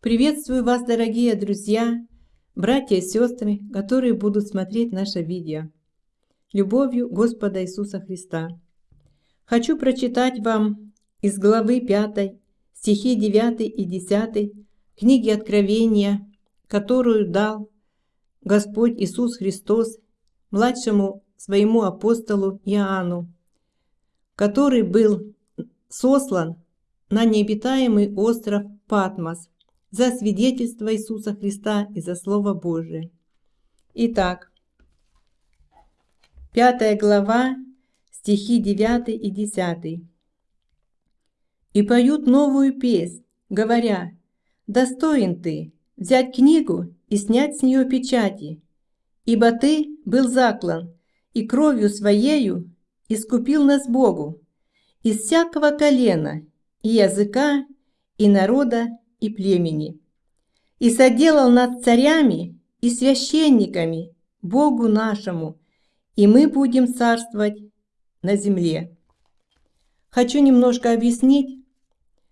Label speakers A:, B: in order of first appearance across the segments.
A: Приветствую вас, дорогие друзья, братья и сестры, которые будут смотреть наше видео. Любовью Господа Иисуса Христа. Хочу прочитать вам из главы 5, стихи 9 и 10 книги Откровения, которую дал Господь Иисус Христос младшему своему апостолу Иоанну, который был сослан на необитаемый остров Патмос за свидетельство Иисуса Христа и за Слово Божие. Итак, пятая глава, стихи 9 и 10. «И поют новую песнь, говоря, «Достоин ты взять книгу и снять с нее печати, ибо ты был заклан, и кровью своею искупил нас Богу из всякого колена, и языка, и народа, и племени. И соделал над царями и священниками Богу нашему, и мы будем царствовать на земле. Хочу немножко объяснить.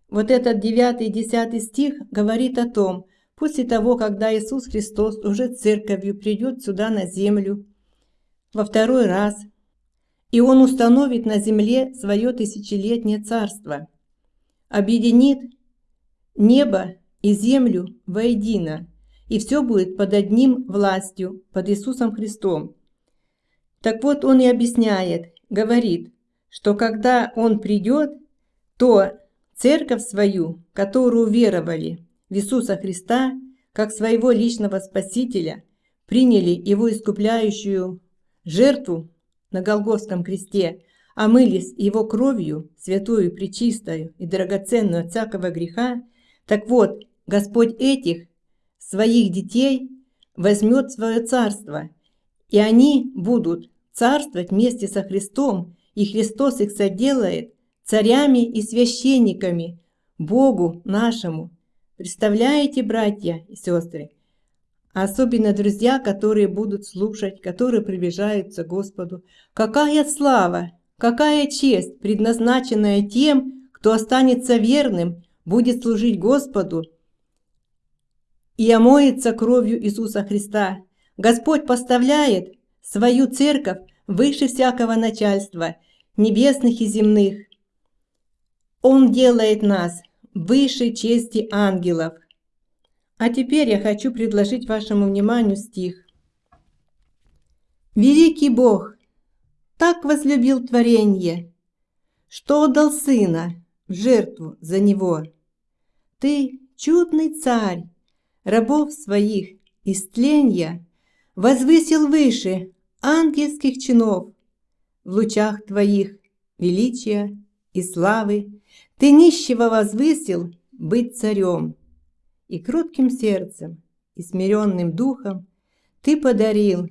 A: Вот этот 9 и 10 стих говорит о том, после того, когда Иисус Христос уже церковью придет сюда на землю во второй раз, и Он установит на земле свое тысячелетнее царство, объединит небо и землю воедино, и все будет под одним властью, под Иисусом Христом. Так вот, он и объясняет, говорит, что когда он придет, то церковь свою, которую веровали в Иисуса Христа, как своего личного Спасителя, приняли Его искупляющую жертву на Голгофском кресте, омылись Его кровью, святую, пречистую и драгоценную от всякого греха, так вот, Господь этих, своих детей, возьмет свое царство, и они будут царствовать вместе со Христом, и Христос их соделает царями и священниками, Богу нашему. Представляете, братья и сестры? Особенно друзья, которые будут слушать, которые приближаются к Господу. Какая слава, какая честь, предназначенная тем, кто останется верным будет служить Господу и омоется кровью Иисуса Христа. Господь поставляет свою церковь выше всякого начальства, небесных и земных. Он делает нас выше чести ангелов. А теперь я хочу предложить вашему вниманию стих. Великий Бог так возлюбил творение, что отдал Сына в жертву за него. Ты, чудный царь, рабов своих истления возвысил выше ангельских чинов в лучах твоих величия и славы. Ты нищего возвысил быть царем, и кротким сердцем, и смиренным духом ты подарил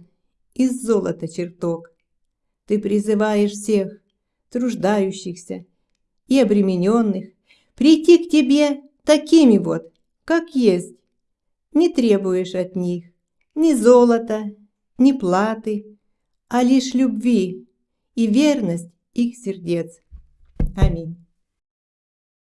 A: из золота чертог. Ты призываешь всех труждающихся и обремененных прийти к тебе такими вот, как есть. Не требуешь от них ни золота, ни платы, а лишь любви и верность их сердец. Аминь.